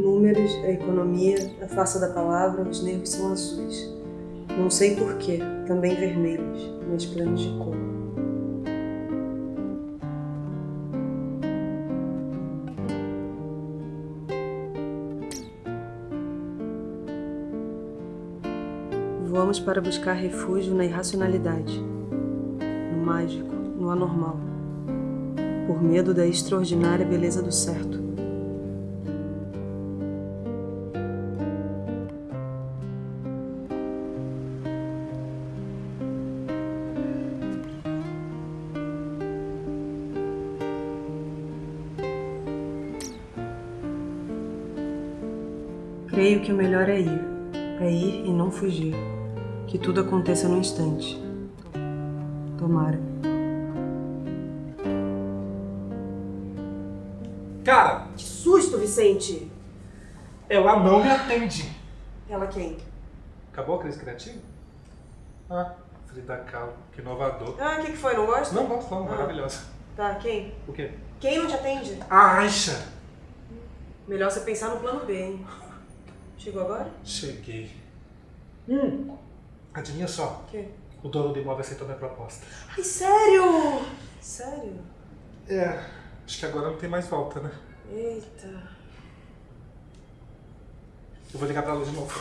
luz, a economia, a face da palavra, os nervos são azuis. Não sei porquê, também vermelhos, mas planos de cor. Voamos para buscar refúgio na irracionalidade, no mágico, no anormal, por medo da extraordinária beleza do certo. Creio que o melhor é ir, é ir e não fugir. Que tudo aconteça no instante. Tomara. Cara, Que susto, Vicente! ela não me atende. Ela quem? Acabou a crise criativa? Ah, Frida Kahlo, que inovador. Ah, o que, que foi? Não gosta? Não gosto não, Ah. maravilhosa. Tá, quem? O quê? Quem não te atende? A Aisha. Melhor você pensar no plano B, hein? Chegou agora? Cheguei. Hum, adivinha só, O quê? o dono do imóvel aceitou minha proposta. Ai, sério? Sério? É, acho que agora não tem mais volta, né? Eita. Eu vou ligar pra ela de novo.